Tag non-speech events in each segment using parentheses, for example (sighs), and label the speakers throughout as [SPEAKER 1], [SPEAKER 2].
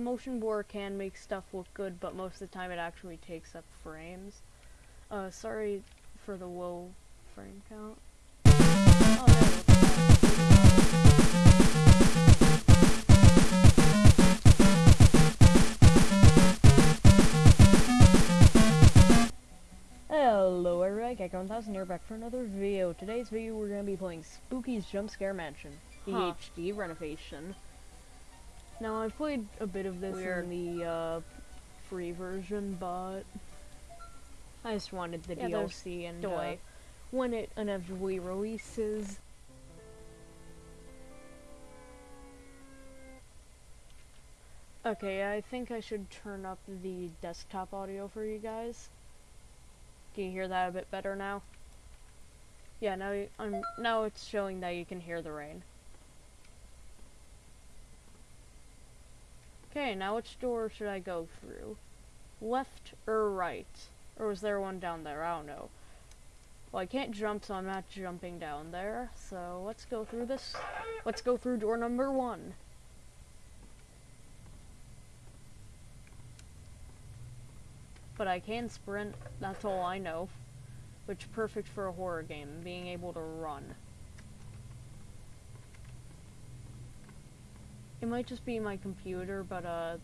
[SPEAKER 1] motion blur can make stuff look good, but most of the time it actually takes up frames. Uh, sorry for the low frame count. Oh, Hello everybody, Gecko1000 here back for another video. Today's video we're going to be playing Spooky's Jump Scare Mansion, the
[SPEAKER 2] Huh.
[SPEAKER 1] HD renovation. Now I've played a bit of this
[SPEAKER 2] Weird.
[SPEAKER 1] in the uh, free version, but I just wanted the
[SPEAKER 2] Yeah,
[SPEAKER 1] DLC and uh, when it inevitably releases. Okay, I think I should turn up the desktop audio for you guys. Can you hear that a bit better now? Yeah, now I'm now it's showing that you can hear the rain. Okay, now which door should I go through? Left or right? Or was there one down there? I don't know. Well, I can't jump, so I'm not jumping down there. So let's go through this. Let's go through door number one. But I can sprint, that's all I know. Which perfect for a horror game, being able to run. It might just be my computer, but uh,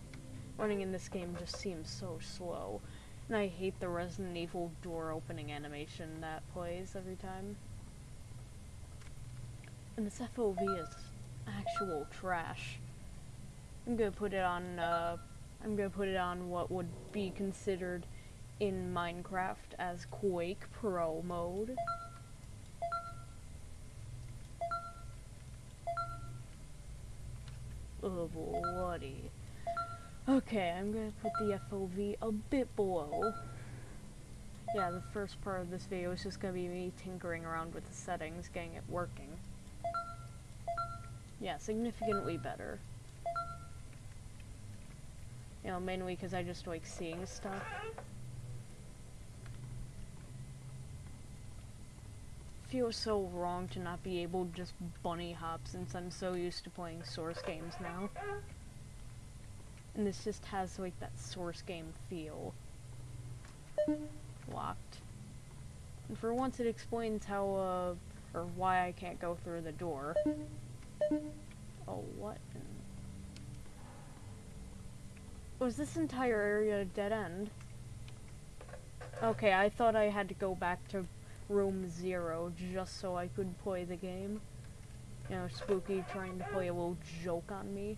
[SPEAKER 1] running in this game just seems so slow. And I hate the Resident Evil door opening animation that plays every time. And this FOV is actual trash. I'm gonna put it on, uh, I'm gonna put it on what would be considered in Minecraft as Quake Pro mode. Oh, bloody. Okay, I'm gonna put the FOV a bit below. Yeah, the first part of this video is just gonna be me tinkering around with the settings, getting it working. Yeah, significantly better. You know, mainly because I just like seeing stuff. Feels so wrong to not be able to just bunny hop since I'm so used to playing source games now. And this just has like that source game feel. Locked. And for once it explains how, uh, or why I can't go through the door. Oh, what? Was this entire area a dead end? Okay, I thought I had to go back to room zero just so I could play the game. You know, Spooky trying to play a little joke on me.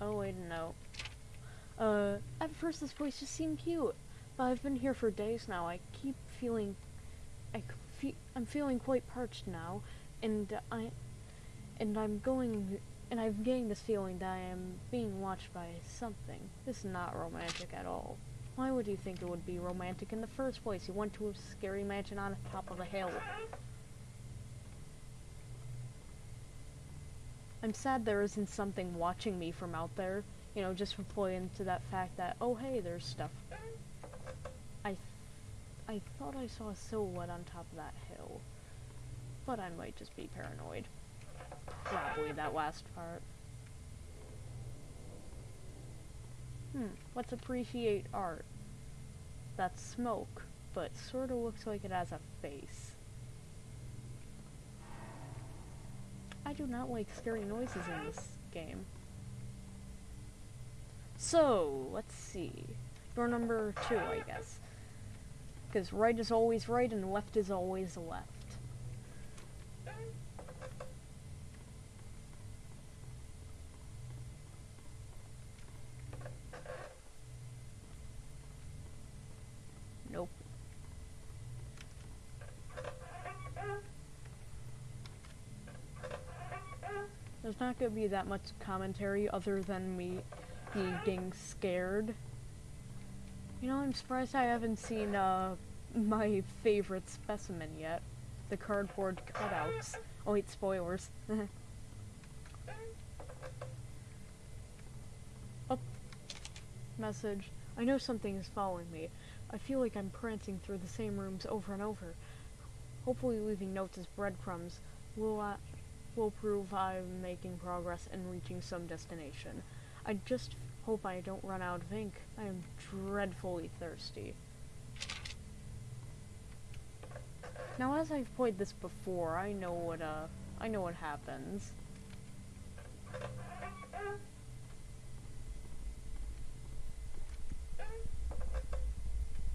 [SPEAKER 1] Oh, wait, no. Uh, at first this place just seemed cute, but I've been here for days now. I keep feeling, I fe- I'm feeling quite parched now, and I, and I'm going, and I'm getting this feeling that I am being watched by something. This is not romantic at all. Why would you think it would be romantic in the first place? You went to a scary mansion on the top of a hill. I'm sad there isn't something watching me from out there. You know, just to into that fact that, oh hey, there's stuff. I, th- I thought I saw a silhouette on top of that hill. But I might just be paranoid. Probably that last part. Hmm, let's appreciate art. That's smoke, but sorta looks like it has a face. I do not like scary noises in this game. So, let's see. Door number two, I guess. Because right is always right and left is always left. Not gonna be that much commentary other than me being scared. You know, I'm surprised I haven't seen uh, my favorite specimen yet. The cardboard cutouts. Oh wait, spoilers. (laughs) oh. Message. I know something is following me. I feel like I'm prancing through the same rooms over and over. Hopefully leaving notes as breadcrumbs. Will I... will prove I'm making progress and reaching some destination. I just hope I don't run out of ink. I am dreadfully thirsty. Now, as I've played this before, I know what, uh, I know what happens.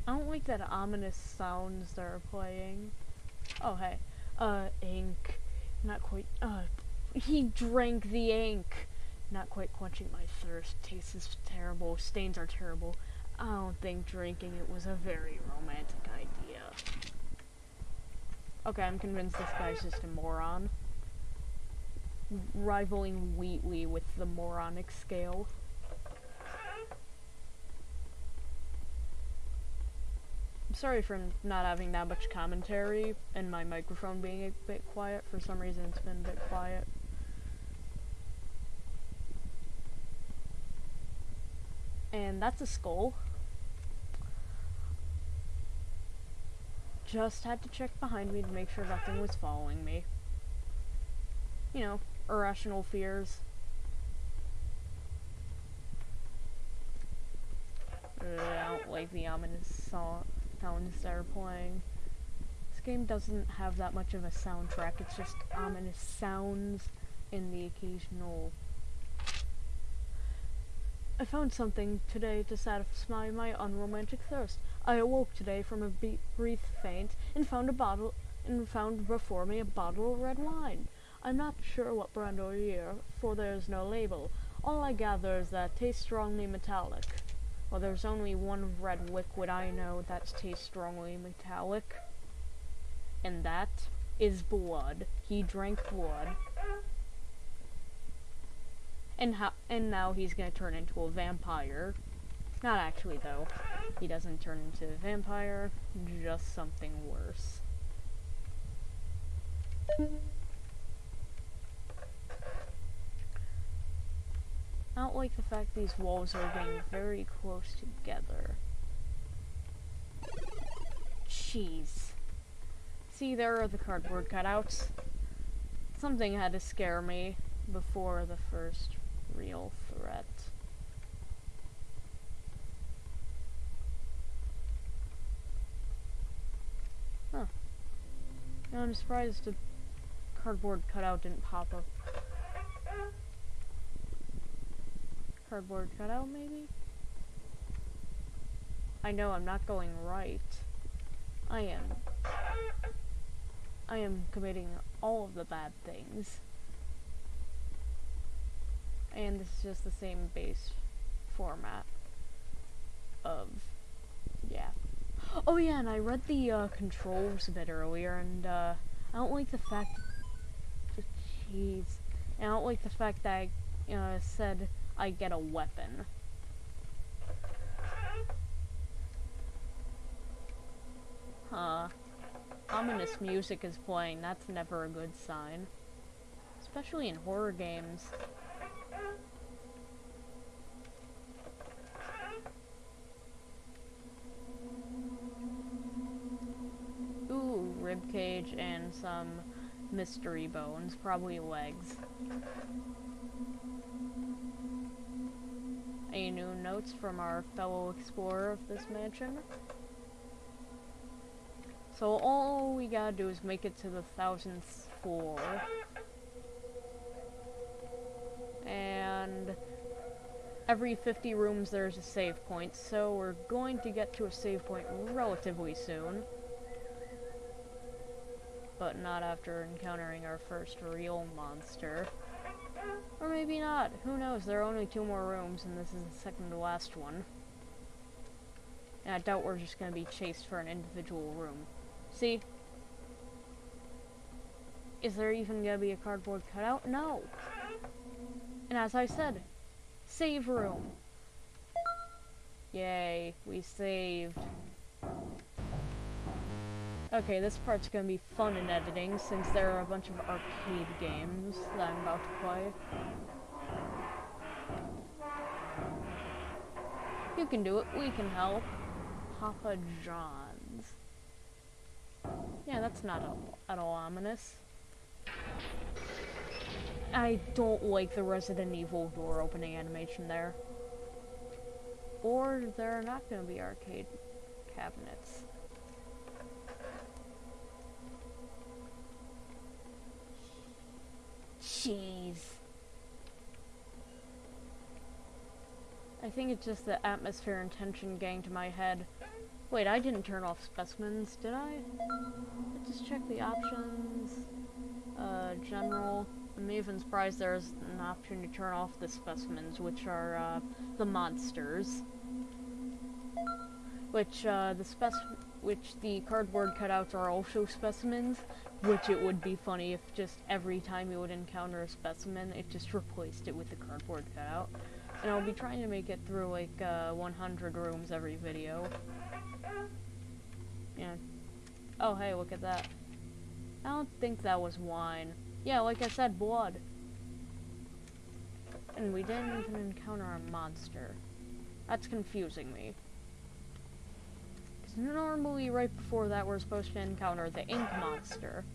[SPEAKER 1] I don't like that ominous sounds they're playing. Oh, hey. Uh, ink. Not quite, uh, he drank the ink. Not quite quenching my thirst. Taste is terrible. Stains are terrible. I don't think drinking it was a very romantic idea. Okay, I'm convinced this guy's just a moron. Rivaling Wheatley with the moronic scale. I'm sorry for not having that much commentary and my microphone being a bit quiet. For some reason it's been a bit quiet. And that's a skull. Just had to check behind me to make sure nothing was following me. You know, irrational fears. I don't like the ominous sounds they're playing. This game doesn't have that much of a soundtrack, it's just um, ominous sounds and the occasional I found something today to satisfy my unromantic thirst. I awoke today from a brief faint and found a bottle and found before me a bottle of red wine. I'm not sure what brand or year, for there is no label. All I gather is that it tastes strongly metallic. Well, there's only one red liquid I know that tastes strongly metallic, and that is blood. He drank blood and how and now he's gonna turn into a vampire. Not actually though. He doesn't turn into a vampire, just something worse. Don't like the fact these walls are getting very close together. Jeez. See, there are the cardboard cutouts. Something had to scare me before the first real threat. Huh. I'm surprised the cardboard cutout didn't pop up. Cardboard cutout, maybe? I know I'm not going right. I am. I am committing all of the bad things and this is just the same base format of yeah oh yeah and I read the uh, controls a bit earlier and uh, I don't like the fact jeez I don't like the fact that I uh, said I get a weapon. Huh. Ominous music is playing. That's never a good sign. Especially in horror games. Ooh, ribcage and some mystery bones, probably legs. New notes from our fellow explorer of this mansion? So all we gotta do is make it to the thousandth floor. And every 50 rooms there's a save point, so we're going to get to a save point relatively soon. But not after encountering our first real monster. Or maybe not, who knows, there are only two more rooms and this is the second to last one. And I doubt we're just gonna be chased for an individual room. See? Is there even gonna be a cardboard cutout? No! And as I said, save room. Yay, we saved. Okay, this part's gonna be fun in editing since there are a bunch of arcade games that I'm about to play. You can do it, we can help. Papa John's. Yeah, that's not at all ominous. I don't like the Resident Evil door opening animation there. Or there are not to be arcade cabinets. Jeez. I think it's just the atmosphere and tension getting to my head. Wait, I didn't turn off specimens, did I? Let's just check the options. Uh, general. I'm even surprised there's an option to turn off the specimens, which are, uh, the monsters. Which, uh, the spec- which the cardboard cutouts are also specimens, which it would be funny if just every time you would encounter a specimen, it just replaced it with the cardboard cutout. And I'll be trying to make it through, like, uh, 100 rooms every video. Yeah. Oh, hey, look at that. I don't think that was wine. Yeah, like I said, blood. And we didn't even encounter a monster. That's confusing me. Normally right before that we're supposed to encounter the ink monster.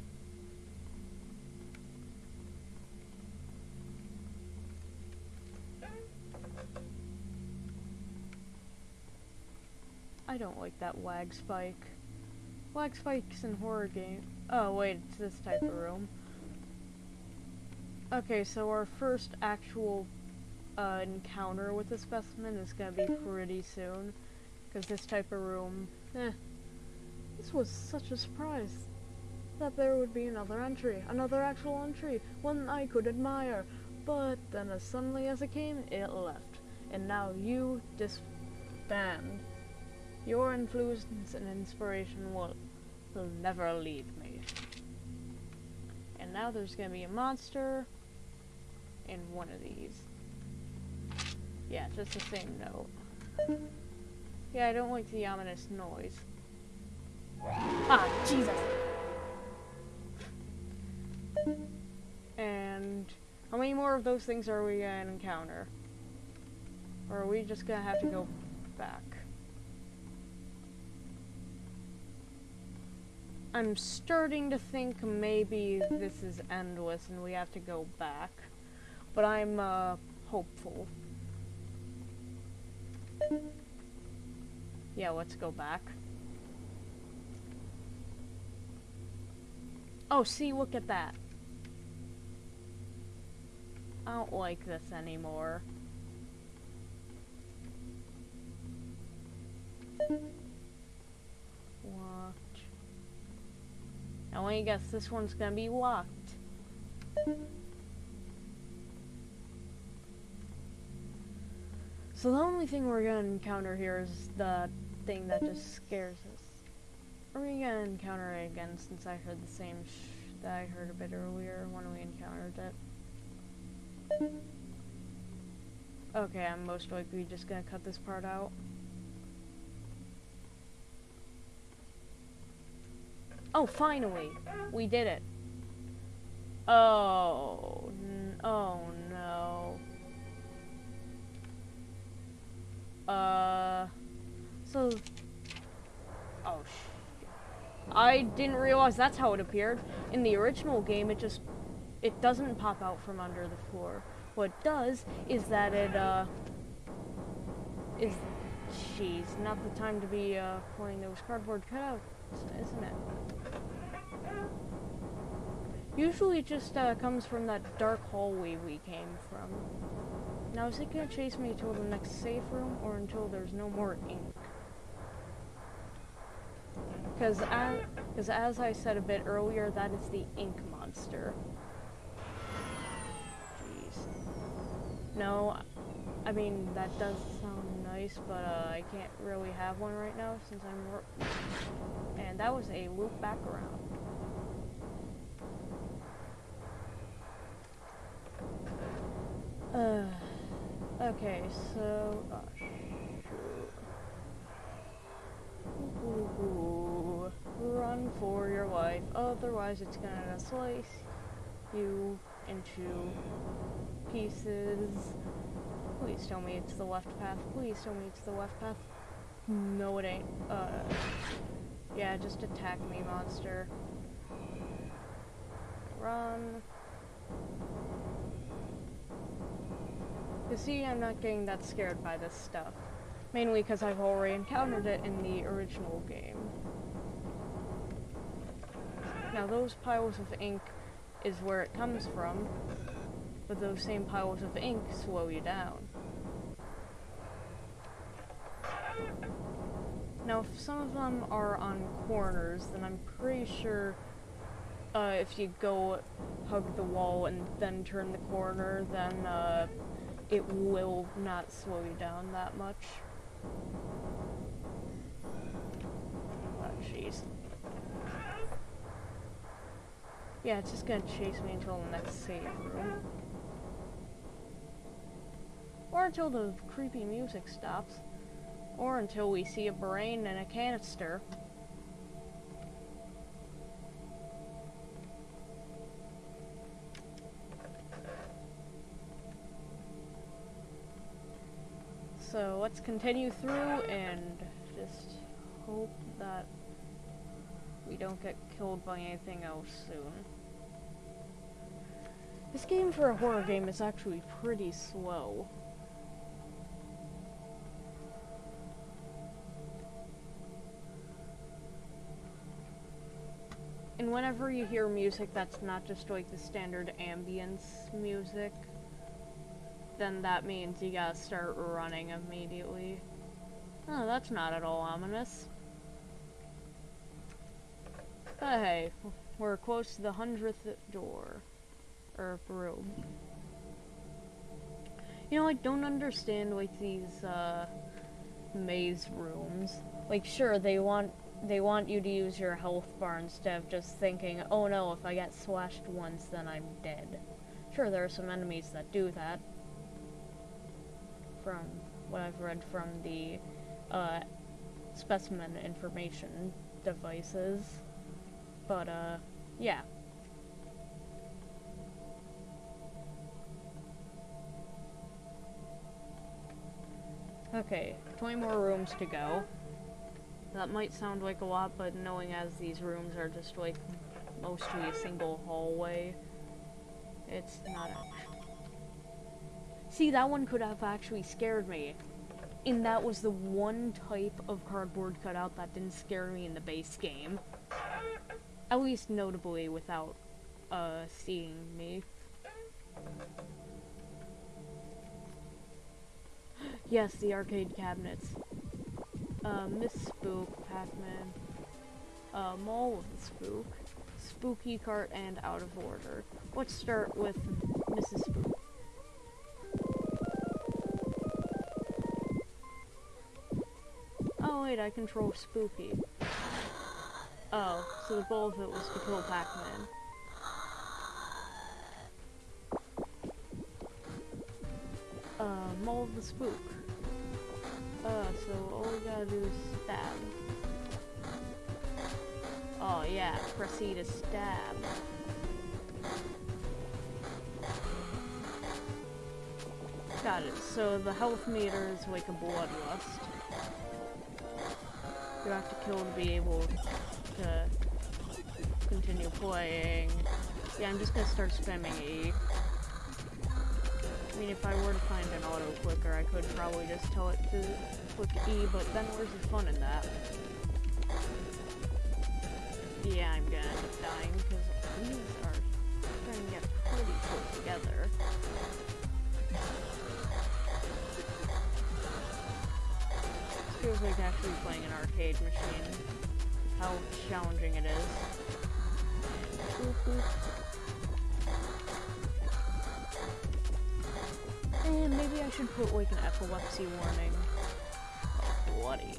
[SPEAKER 1] I don't like that wag spike. Wag spikes in horror game. Oh wait, it's this type of room. Okay, so our first actual uh, encounter with the specimen is gonna be pretty soon. Because this type of room, eh. This was such a surprise. That there would be another entry, another actual entry, one I could admire. But then as suddenly as it came, it left. And now you disband. Your influence and inspiration will, will never leave me. And now there's gonna be a monster in one of these. Yeah, just the same note. Yeah, I don't like the ominous noise. Ah, Jesus! And how many more of those things are we gonna encounter? Or are we just gonna have to go back? I'm starting to think maybe this is endless and we have to go back. But I'm, uh, hopeful. Yeah, let's go back. Oh, see, look at that. I don't like this anymore. Now I guess this one's gonna be locked. So the only thing we're gonna encounter here is the thing that just scares us. Are we gonna encounter it again since I heard the same that I heard a bit earlier when we encountered it? Okay, I'm most likely just gonna cut this part out. Oh, finally! We did it. Oh, oh no. Uh, so, oh sh I didn't realize that's how it appeared. In the original game, it just, it doesn't pop out from under the floor. What it does is that it, uh, is, jeez, not the time to be, uh, playing those cardboard cutouts, isn't it? Usually it just uh, comes from that dark hallway we came from. Now is it gonna chase me to the next safe room or until there's no more ink? Because as, cause as I said a bit earlier, that is the ink monster. Jeez. No, I mean, that does sound nice, but uh, I can't really have one right now since I'm... And that was a loop back around. Uh, (sighs) okay, so, oh, Run for your life, otherwise it's gonna slice you into pieces. Please tell me it's the left path. Please tell me it's the left path. No, it ain't. Uh, yeah, just attack me, monster. Run. You see, I'm not getting that scared by this stuff. Mainly because I've already encountered it in the original game. Now those piles of ink is where it comes from, but those same piles of ink slow you down. Now if some of them are on corners, then I'm pretty sure uh, if you go hug the wall and then turn the corner, then uh, it will not slow you down that much. Oh, jeez. Yeah, it's just gonna chase me until the next save. Or until the creepy music stops. Or until we see a brain in a canister. So let's continue through and just hope that we don't get killed by anything else soon. This game for a horror game is actually pretty slow. And whenever you hear music that's not just like the standard ambience music, then that means you gotta start running immediately. Oh, that's not at all ominous. But hey, we're close to the hundredth door. Or room. You know, I don't understand like these uh maze rooms. Like sure they want they want you to use your health bar instead of just thinking, oh no, if I get slashed once then I'm dead. Sure there are some enemies that do that, from what I've read from the uh, specimen information devices. But, uh, yeah. Okay, 20 more rooms to go. That might sound like a lot, but knowing as these rooms are just like mostly a single hallway, it's not actually See, that one could have actually scared me. And that was the one type of cardboard cutout that didn't scare me in the base game. At least notably without, uh, seeing me. (gasps) yes, the arcade cabinets. Uh, Miss Spook, Pac-Man. Uh, the Spook. Spooky Cart, and Out of Order. Let's start with Mrs. Spook. I control Spooky. Oh, so the goal of it was to kill Pac-Man. Uh, mold the spook. Uh, so all we gotta do is stab. Oh yeah, proceed to stab. Got it. So the health meter is like a bloodlust you have to kill to be able to continue playing. Yeah, I'm just gonna start spamming E. I mean, if I were to find an auto clicker, I could probably just tell it to click E, but then where's the fun in that? Yeah, I'm gonna end up dying, because these are starting to get pretty close together. Feels like actually playing an arcade machine. How challenging it is. And maybe I should put like an epilepsy warning. Oh, bloody.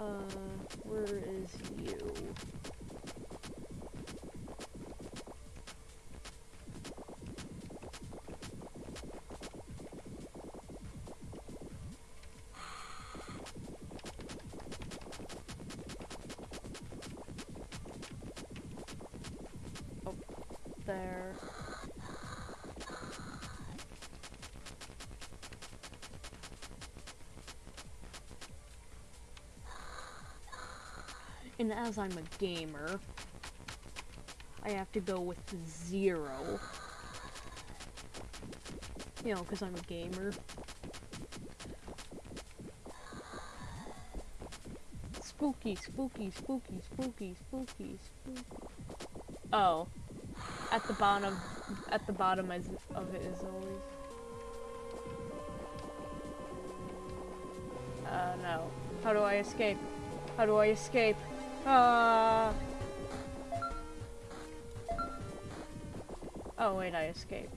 [SPEAKER 1] Uh, where is you? And as I'm a gamer, I have to go with zero. You know, because I'm a gamer. Spooky, spooky, spooky, spooky, spooky, spooky. Oh. At the bottom, at the bottom is, of it is always. Uh, no. How do I escape? How do I escape? Ah. Oh wait, I escaped.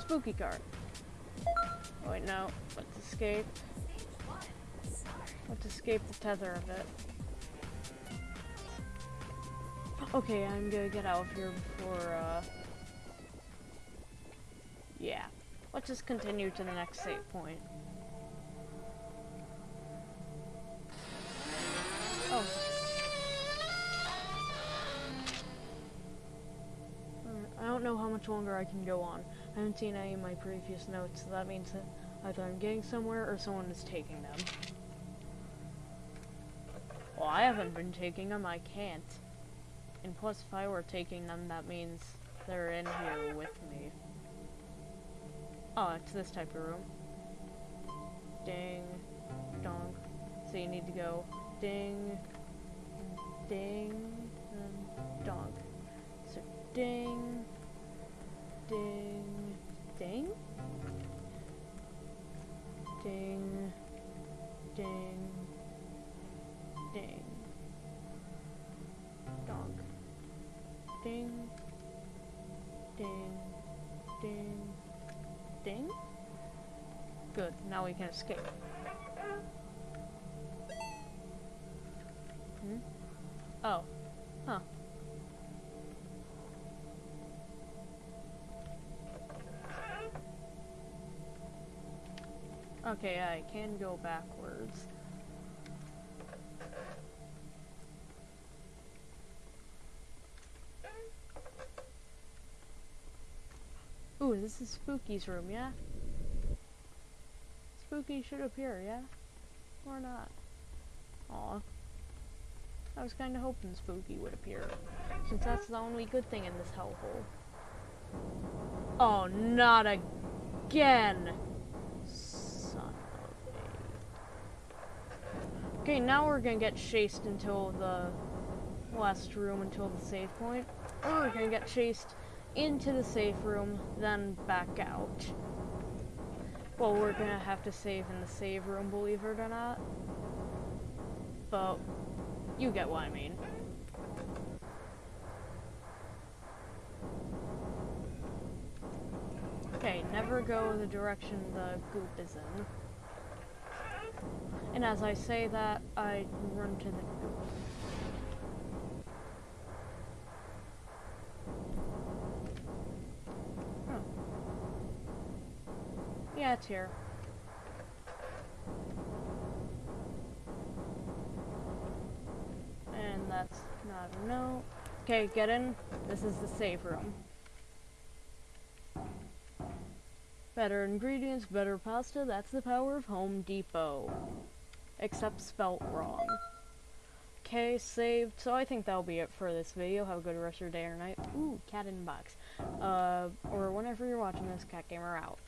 [SPEAKER 1] Spooky card. Wait, no. Let's escape. Let's escape the tether of it. Okay, I'm gonna get out of here before, uh... Yeah. Let's just continue to the next save point. I don't know how much longer I can go on. I haven't seen any of my previous notes, so that means that either I'm getting somewhere or someone is taking them. Well, I haven't been taking them, I can't. And plus, if I were taking them, that means they're in here with me. Oh, it's this type of room. Ding. Dong. So you need to go ding, ding, and dong. So ding, ding, ding, ding, ding, ding, dong, ding, ding, ding, ding. Good, now we can escape. Oh. Huh. Okay, I can go backwards. Ooh, this is Spooky's room, yeah? Spooky should appear, yeah? Or not? Aw. I was kinda hoping Spooky would appear, since that's the only good thing in this hellhole. Oh, not again! Son of a... Okay, now we're gonna get chased until the last room, until the save point. Or we're gonna get chased into the safe room, then back out. Well, we're gonna have to save in the save room, believe it or not. But you get what I mean. Okay, never go the direction the goop is in. And as I say that, I run to the goop. Oh. Yeah, it's here. That's not a no. Okay, get in. This is the save room. Better ingredients, better pasta, that's the power of Home Depot. Except spelt wrong. Okay, saved. So I think that'll be it for this video. Have a good rest of your day or night. Ooh, cat in box. Uh, or whenever you're watching this, Cat Gamer out.